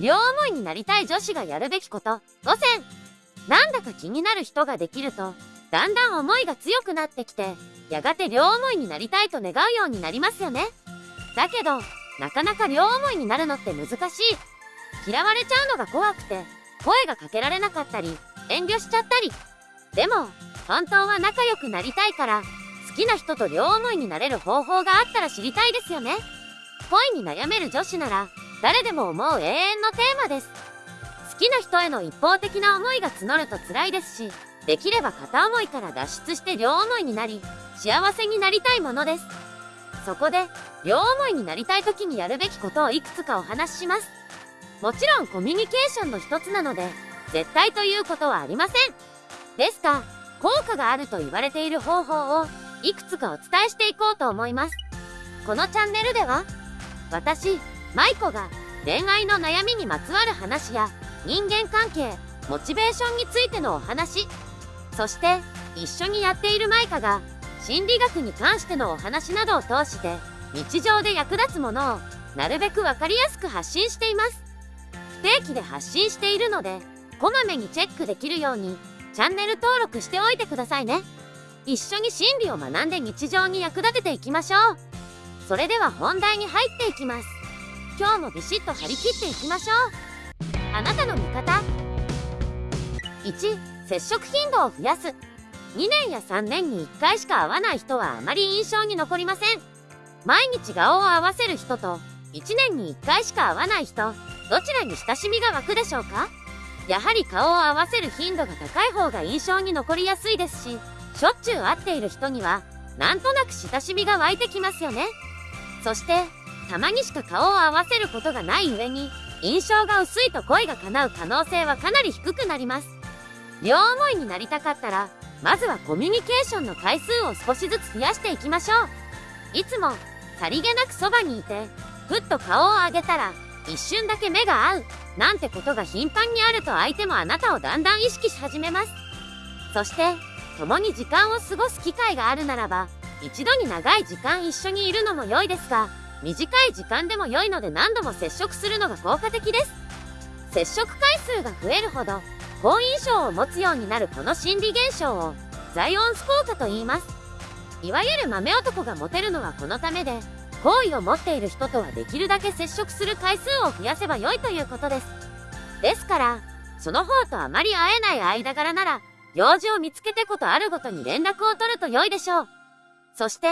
両思いになりたい女子がやるべきこと。5選なんだか気になる人ができるとだんだん思いが強くなってきてやがて両思いになりたいと願うようになりますよね。だけどなかなか両思いになるのって難しい。嫌われちゃうのが怖くて声がかけられなかったり遠慮しちゃったり。でも本当は仲良くなりたいから好きな人と両思いになれる方法があったら知りたいですよね。恋に悩める女子なら誰でも思う永遠のテーマです。好きな人への一方的な思いが募ると辛いですしできれば片思いから脱出して両思いになり幸せになりたいものです。そこで両思いになりたい時にやるべきことをいくつかお話しします。もちろんコミュニケーションの一つなので絶対ということはありません。ですが効果があると言われている方法をいくつかお伝えしていこうと思います。このチャンネルでは私舞子が恋愛の悩みにまつわる話や人間関係モチベーションについてのお話。そして一緒にやっている舞香が心理学に関してのお話などを通して日常で役立つものをなるべく分かりやすく発信しています。不定期で発信しているのでこまめにチェックできるようにチャンネル登録しておいてくださいね。一緒に心理を学んで日常に役立てていきましょう。それでは本題に入っていきます。今日もビシッと張り切っていきましょう。あなたの味方。1接触頻度を増やす。2年や3年に1回しか会わない人はあまり印象に残りません。毎日顔を合わせる人と1年に1回しか会わない人どちらに親しみが湧くでしょうか？やはり顔を合わせる頻度が高い方が印象に残りやすいですししょっちゅう会っている人にはなんとなく親しみが湧いてきますよね。そしてたまにしか顔を合わせることがない上に印象が薄いと恋が叶う可能性はかなり低くなります。両思いになりたかったらまずはコミュニケーションの回数を少しずつ増やしていきましょう。いつもさりげなくそばにいてふっと顔を上げたら一瞬だけ目が合うなんてことが頻繁にあると相手もあなたをだんだん意識し始めます。そして共に時間を過ごす機会があるならば一度に長い時間一緒にいるのも良いですが短い時間でも良いので何度も接触するのが効果的です。接触回数が増えるほど好印象を持つようになるこの心理現象をザイオンス効果と言います。いわゆる豆男がモテるのはこのためで好意を持っている人とはできるだけ接触する回数を増やせば良いということです。ですからその方とあまり会えない間柄なら用事を見つけてことあるごとに連絡を取ると良いでしょう。そして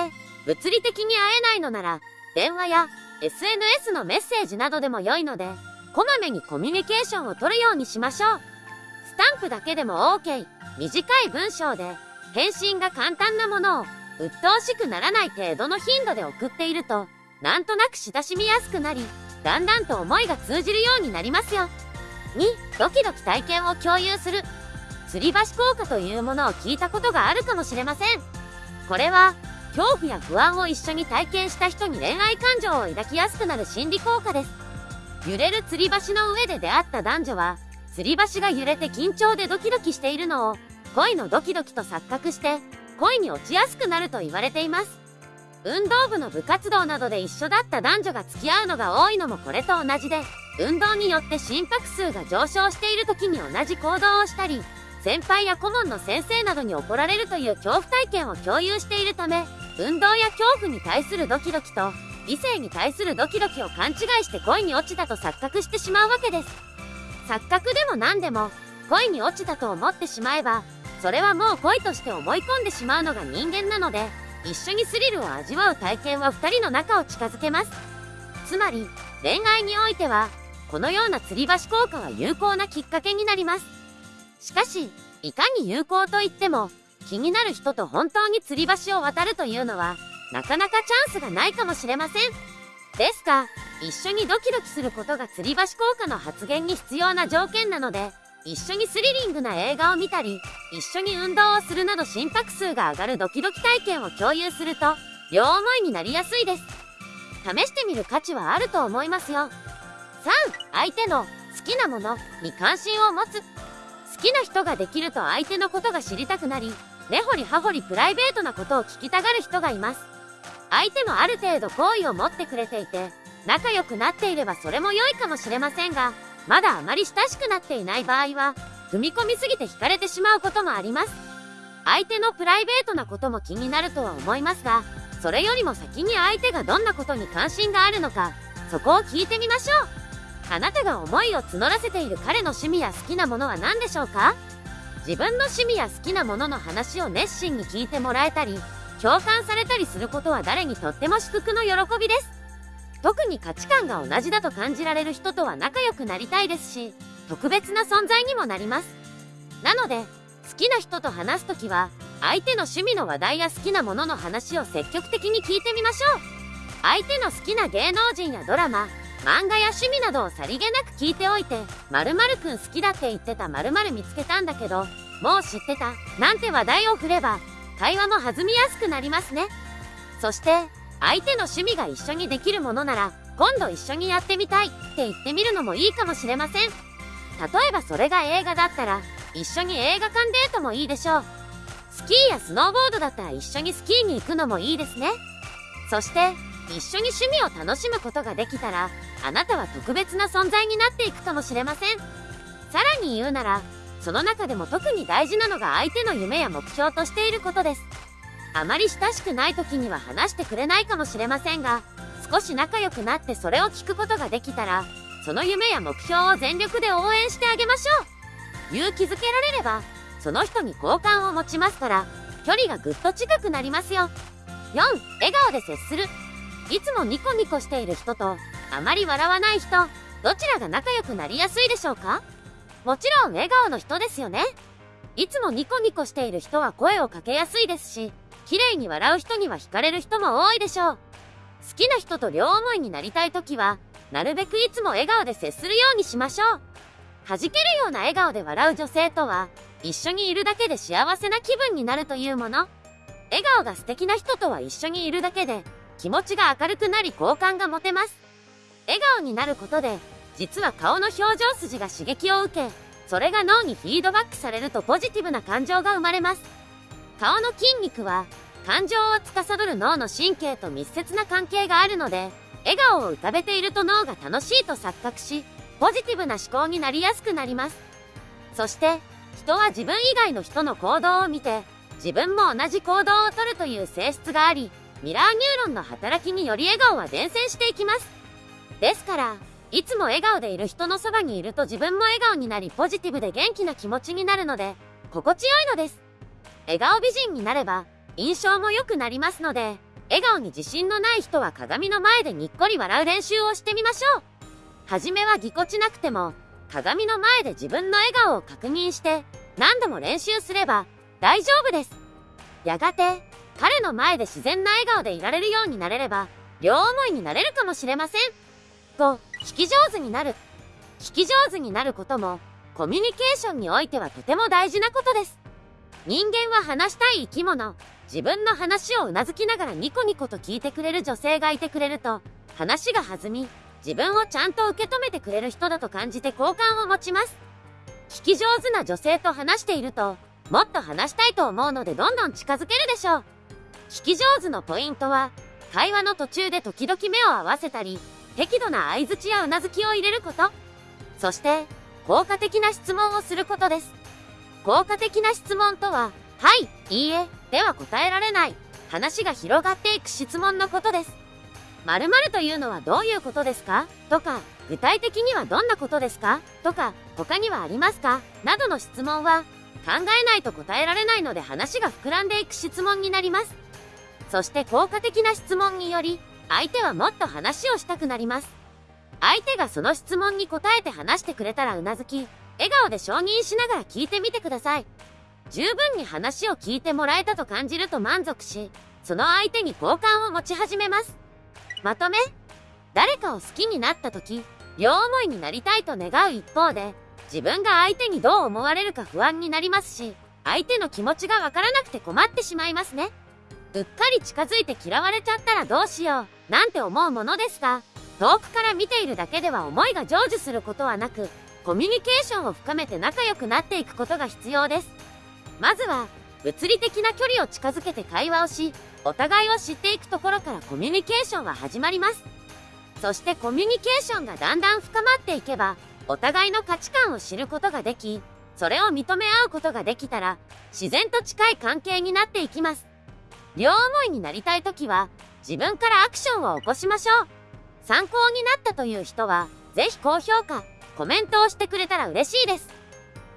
物理的に会えないのなら電話や SNS のメッセージなどでも良いのでこまめにコミュニケーションを取るようにしましょう。スタンプだけでも OK 短い文章で返信が簡単なものを鬱陶しくならない程度の頻度で送っているとなんとなく親しみやすくなりだんだんと思いが通じるようになりますよ。2ドキドキ体験を共有する。吊り橋効果というものを聞いたことがあるかもしれません。これは恐怖や不安を一緒に体験した人に恋愛感情を抱きやすくなる心理効果です。揺れる吊り橋の上で出会った男女は吊り橋が揺れて緊張でドキドキしているのを恋のドキドキと錯覚して恋に落ちやすくなると言われています。運動部の部活動などで一緒だった男女が付き合うのが多いのもこれと同じで運動によって心拍数が上昇している時に同じ行動をしたり先輩や顧問の先生などに怒られるという恐怖体験を共有しているため運動や恐怖に対するドキドキと異性に対するドキドキを勘違いして恋に落ちたと錯覚してしまうわけです。錯覚でも何でも恋に落ちたと思ってしまえばそれはもう恋として思い込んでしまうのが人間なので一緒にスリルを味わう体験は2人の仲を近づけます。つまり恋愛においてはこのような吊り橋効果は有効なきっかけになります。しかしいかに有効といっても気になる人と本当に吊り橋を渡るというのはなかなかチャンスがないかもしれません。ですが一緒にドキドキすることが吊り橋効果の発現に必要な条件なので一緒にスリリングな映画を見たり一緒に運動をするなど心拍数が上がるドキドキ体験を共有すると両思いになりやすいです。試してみる価値はあると思いますよ。3相手の好きなものに関心を持つ。好きな人ができると相手のことが知りたくなり根掘り葉掘りプライベートなことを聞きたがる人がいます相手もある程度好意を持ってくれていて仲良くなっていればそれも良いかもしれませんがまだあまり親しくなっていない場合は、踏み込みすぎて惹かれてしまうこともあります。相手のプライベートなことも気になるとは思いますが、それよりも先に相手がどんなことに関心があるのか、そこを聞いてみましょう。あなたが思いを募らせている彼の趣味や好きなものは何でしょうか？自分の趣味や好きなものの話を熱心に聞いてもらえたり、共感されたりすることは誰にとっても祝福の喜びです。特に価値観が同じだと感じられる人とは仲良くなりたいですし、特別な存在にもなります。なので、好きな人と話すときは、相手の趣味の話題や好きなものの話を積極的に聞いてみましょう。相手の好きな芸能人やドラマ、漫画や趣味などをさりげなく聞いておいて、〇〇くん好きだって言ってた〇〇見つけたんだけど、もう知ってた、なんて話題を振れば、会話も弾みやすくなりますね。そして、相手の趣味が一緒にできるものなら、今度一緒にやってみたいって言ってみるのもいいかもしれません。例えばそれが映画だったら、一緒に映画館デートもいいでしょう。スキーやスノーボードだったら一緒にスキーに行くのもいいですね。そして、一緒に趣味を楽しむことができたら、あなたは特別な存在になっていくかもしれません。さらに言うなら、その中でも特に大事なのが相手の夢や目標としていることです。あまり親しくない時には話してくれないかもしれませんが、少し仲良くなってそれを聞くことができたら、その夢や目標を全力で応援してあげましょう。勇気づけられれば、その人に好感を持ちますから、距離がぐっと近くなりますよ。4、笑顔で接する。いつもニコニコしている人と、あまり笑わない人、どちらが仲良くなりやすいでしょうか？もちろん笑顔の人ですよね。いつもニコニコしている人は声をかけやすいですし、綺麗に笑う人には惹かれる人も多いでしょう。好きな人と両思いになりたい時は、なるべくいつも笑顔で接するようにしましょう。弾けるような笑顔で笑う女性とは、一緒にいるだけで幸せな気分になるというもの。笑顔が素敵な人とは一緒にいるだけで、気持ちが明るくなり好感が持てます。笑顔になることで、実は顔の表情筋が刺激を受け、それが脳にフィードバックされるとポジティブな感情が生まれます。顔の筋肉は、感情を司る脳の神経と密接な関係があるので、笑顔を浮かべていると脳が楽しいと錯覚し、ポジティブな思考になりやすくなります。そして、人は自分以外の人の行動を見て、自分も同じ行動をとるという性質があり、ミラーニューロンの働きにより笑顔は伝染していきます。ですから、いつも笑顔でいる人のそばにいると自分も笑顔になりポジティブで元気な気持ちになるので、心地よいのです。笑顔美人になれば、印象も良くなりますので、笑顔に自信のない人は鏡の前でにっこり笑う練習をしてみましょう。はじめはぎこちなくても、鏡の前で自分の笑顔を確認して、何度も練習すれば大丈夫です。やがて、彼の前で自然な笑顔でいられるようになれれば、両思いになれるかもしれません。と、聞き上手になる。聞き上手になることも、コミュニケーションにおいてはとても大事なことです。人間は話したい生き物。自分の話をうなずきながらニコニコと聞いてくれる女性がいてくれると、話が弾み、自分をちゃんと受け止めてくれる人だと感じて好感を持ちます。聞き上手な女性と話していると、もっと話したいと思うのでどんどん近づけるでしょう。聞き上手のポイントは、会話の途中で時々目を合わせたり、適度な相槌やうなずきを入れること。そして、効果的な質問をすることです。効果的な質問とは、はい、いいえ、では答えられない。話が広がっていく質問のことです。〇〇というのはどういうことですか？とか、具体的にはどんなことですか？とか、他にはありますか？などの質問は、考えないと答えられないので話が膨らんでいく質問になります。そして効果的な質問により、相手はもっと話をしたくなります。相手がその質問に答えて話してくれたらうなずき、笑顔で承認しながら聞いてみてください。十分に話を聞いてもらえたと感じると満足し、その相手に好感を持ち始めます。まとめ誰かを好きになった時、両思いになりたいと願う一方で、自分が相手にどう思われるか不安になりますし、相手の気持ちがわからなくて困ってしまいますね。うっかり近づいて嫌われちゃったらどうしよう、なんて思うものですが、遠くから見ているだけでは思いが成就することはなく、コミュニケーションを深めて仲良くなっていくことが必要です。まずは、物理的な距離を近づけて会話をし、お互いを知っていくところからコミュニケーションは始まります。そしてコミュニケーションがだんだん深まっていけば、お互いの価値観を知ることができ、それを認め合うことができたら、自然と近い関係になっていきます。両思いになりたいときは、自分からアクションを起こしましょう。参考になったという人は、ぜひ高評価、コメントをしてくれたら嬉しいです。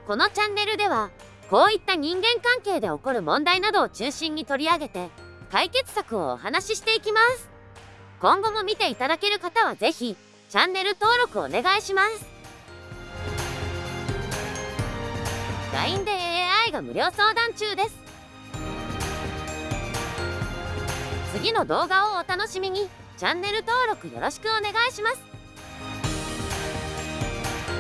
このチャンネルでは、こういった人間関係で起こる問題などを中心に取り上げて、解決策をお話ししていきます。今後も見ていただける方はぜひ、チャンネル登録お願いします。LINE で AI が無料相談中です。次の動画をお楽しみに、チャンネル登録よろしくお願いします。